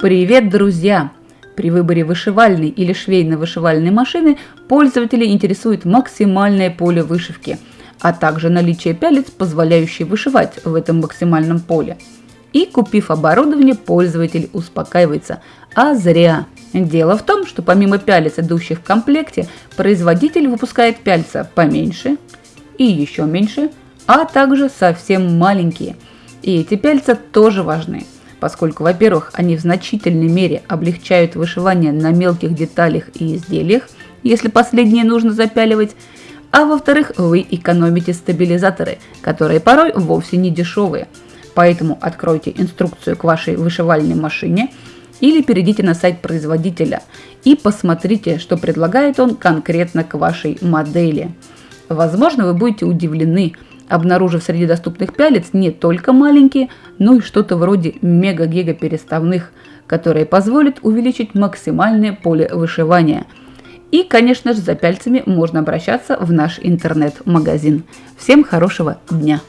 Привет, друзья! При выборе вышивальной или швейно-вышивальной машины пользователей интересует максимальное поле вышивки, а также наличие пялец, позволяющей вышивать в этом максимальном поле. И купив оборудование, пользователь успокаивается. А зря. Дело в том, что помимо пялец, идущих в комплекте, производитель выпускает пяльца поменьше и еще меньше, а также совсем маленькие. И эти пяльца тоже важны – поскольку, во-первых, они в значительной мере облегчают вышивание на мелких деталях и изделиях, если последние нужно запяливать, а во-вторых, вы экономите стабилизаторы, которые порой вовсе не дешевые. Поэтому откройте инструкцию к вашей вышивальной машине или перейдите на сайт производителя и посмотрите, что предлагает он конкретно к вашей модели. Возможно, вы будете удивлены, обнаружив среди доступных пялец не только маленькие, но и что-то вроде мега-гига переставных, которые позволят увеличить максимальное поле вышивания. И, конечно же, за пяльцами можно обращаться в наш интернет-магазин. Всем хорошего дня!